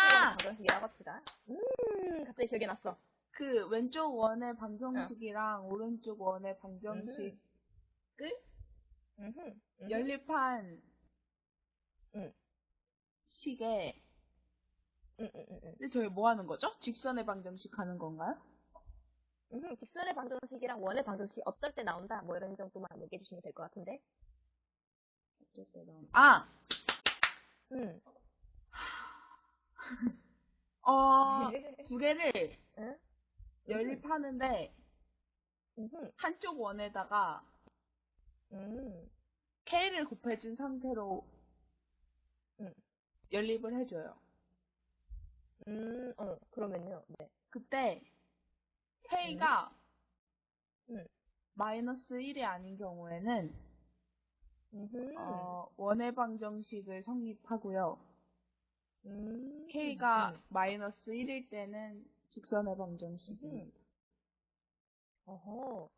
방정식 이라고 합시다. 음, 갑자기 기억이 났어. 그 왼쪽 원의 방정식이랑 오른쪽 원의 방정식을 음흠, 음흠. 연립한 응. 식에 음, 음, 음, 음. 근데 저희 뭐 하는 거죠? 직선의 방정식 하는 건가요? 음흠, 직선의 방정식이랑 원의 방정식이 어떨 때 나온다. 뭐 이런 정도만 얘기해 주시면 될 것 같은데. 아, 음. 어, 두 개를 응? 연립하는데 음흠, 한쪽 원에다가 음. K를 곱해준 상태로 음. 연립을 해줘요. 음, 어, 그러면요. 네. 그때 K가 음. 마이너스 1이 아닌 경우에는 음흠. 어, 원의 방정식을 성립하고요. 음. K가 음. 마이너스 1일 때는 직선의 방정식입니다. 어허.